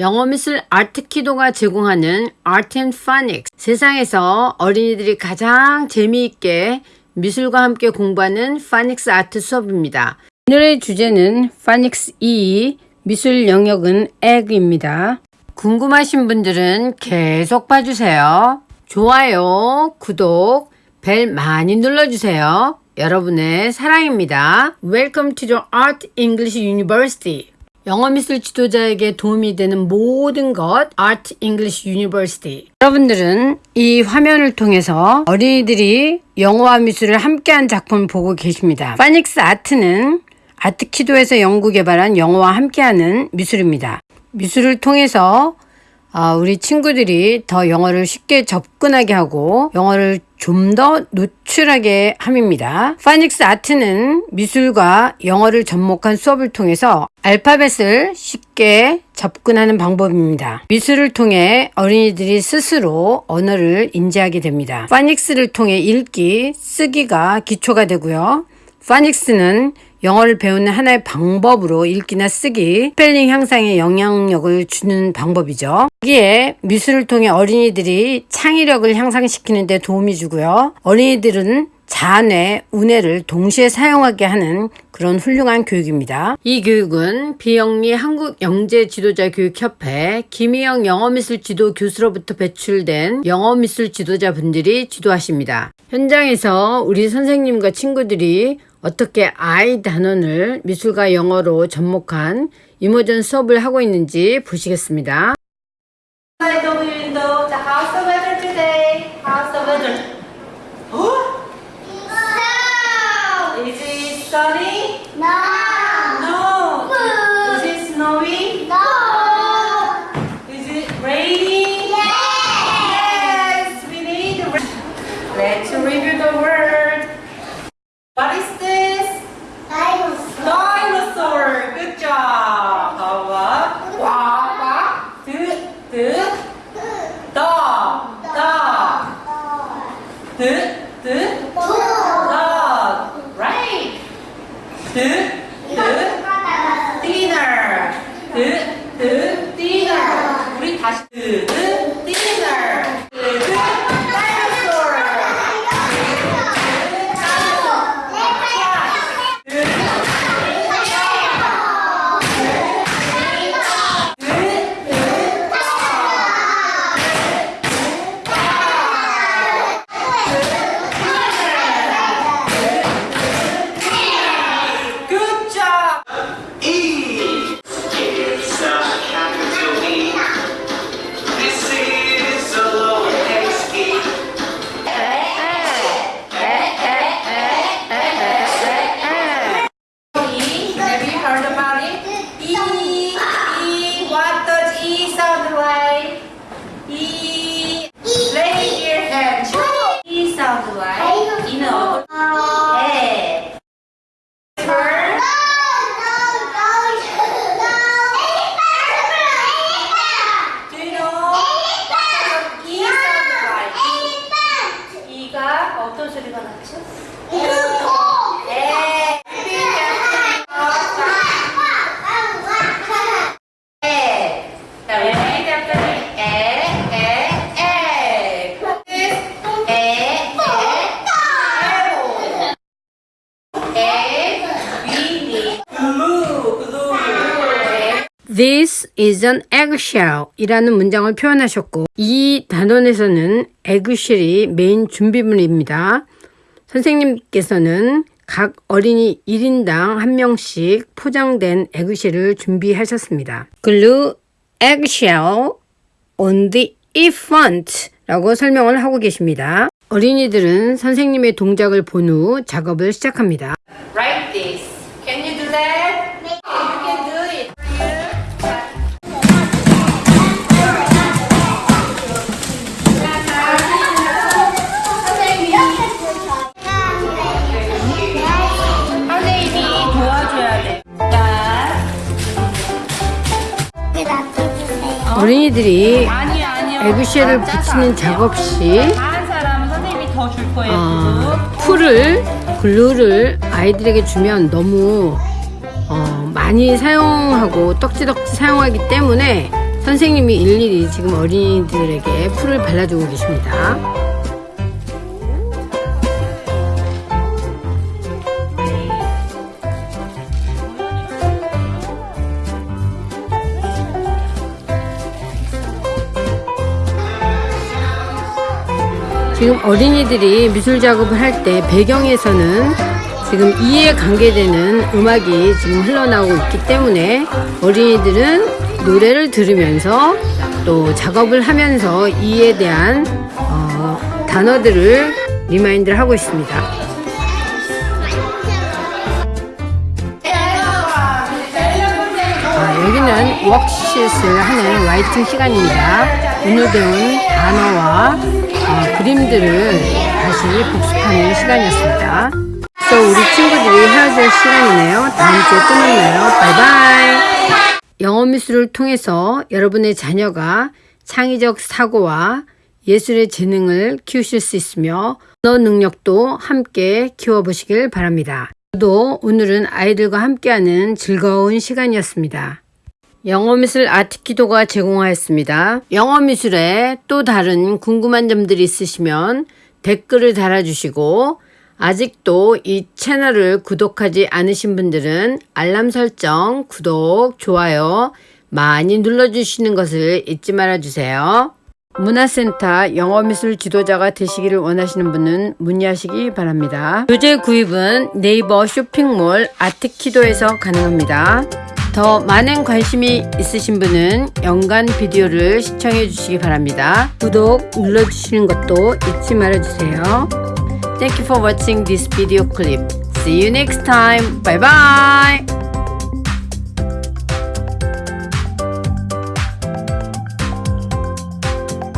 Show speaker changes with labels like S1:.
S1: 영어 미술 아트키도가 제공하는 Art and Phonics 세상에서 어린이들이 가장 재미있게 미술과 함께 공부하는 파닉스 아트 수업입니다. 오늘의 주제는 파닉스 2 미술 영역은 Egg입니다. 궁금하신 분들은 계속 봐주세요. 좋아요, 구독, 벨 많이 눌러주세요. 여러분의 사랑입니다. Welcome to the Art English University. 영어 미술 지도자에게 도움이 되는 모든 것 Art English University. 여러분들은 이 화면을 통해서 어린이들이 영어와 미술을 함께한 작품을 보고 계십니다. 파닉스 아트는 아트키도에서 연구 개발한 영어와 함께하는 미술입니다. 미술을 통해서 어, 우리 친구들이 더 영어를 쉽게 접근하게 하고 영어를 좀 더 노출하게 함입니다. 파닉스 아트는 미술과 영어를 접목한 수업을 통해서 알파벳을 쉽게 접근하는 방법입니다. 미술을 통해 어린이들이 스스로 언어를 인지하게 됩니다. 파닉스를 통해 읽기, 쓰기가 기초가 되고요. 파닉스는 영어를 배우는 하나의 방법으로 읽기나 쓰기, 스펠링 향상에 영향력을 주는 방법이죠. 여기에 미술을 통해 어린이들이 창의력을 향상시키는 데 도움이 주고요. 어린이들은 좌뇌, 우뇌를 동시에 사용하게 하는 그런 훌륭한 교육입니다. 이 교육은 비영리 한국영재지도자교육협회 김희영 영어미술 지도 교수로부터 배출된 영어미술 지도자분들이 지도하십니다. 현장에서 우리 선생님과 친구들이 어떻게 I 단원을 미술과 영어로 접목한 이모전 수업을 하고 있는지 보시겠습니다.
S2: The window, the 드, 드, dinner. 드, 드,
S3: This, is
S1: an eggshell 이라는 문장을 표현하셨고 이 단원에서는 eggshell이 메인 준비물입니다. 선생님께서는 각 어린이 1인당 한 명씩 포장된 에그쉘을 준비하셨습니다. glue eggshell on the infant 라고 설명을 하고 계십니다. 어린이들은 선생님의 동작을 본 후 작업을 시작합니다.
S2: Write this. Can you do that?
S1: 어린이들이. 에그쉘을
S2: 짜서
S1: 붙이는. 작업 시. 어, 풀을 글루를 아이들에게 주면 너무 어, 많이 사용하고 떡지덕지 사용하기 때문에 선생님이 일일이 지금 어린이들에게 풀을 발라주고 계십니다. 지금 어린이들이 미술 작업을 할 때 배경에서는 지금 이에 관계되는 음악이 지금 흘러나오고 있기 때문에 어린이들은 노래를 들으면서 또 작업을 하면서 이에 대한 어, 단어들을 remind를 하고 있습니다. 아, 여기는 worksheet를 하는 writing 시간입니다. 오늘 배운 단어와 어, 그림들을 다시 복습하는 시간이었습니다. 또 우리 친구들이 헤어질 시간이네요. 다음 주에 또 만나요. 바이바이. 영어 미술을 통해서 여러분의 자녀가 창의적 사고와 예술의 재능을 키우실 수 있으며 언어 능력도 함께 키워보시길 바랍니다. 저도 오늘은 아이들과 함께하는 즐거운 시간이었습니다. 영어미술 아트키도가 제공하였습니다. 영어미술에 또 다른 궁금한 점들이 있으시면 댓글을 달아주시고 아직도 이 채널을 구독하지 않으신 분들은 알람 설정, 구독, 좋아요 많이 눌러주시는 것을 잊지 말아주세요. 문화센터 영어미술 지도자가 되시기를 원하시는 분은 문의하시기 바랍니다. 교재 구입은 네이버 쇼핑몰 아트키도에서 가능합니다. 더 많은 관심이 있으신 분은 연간 비디오를 시청해 주시기 바랍니다. 구독 눌러주시는 것도 잊지 말아주세요. Thank you for watching this video clip. See you next time. Bye bye.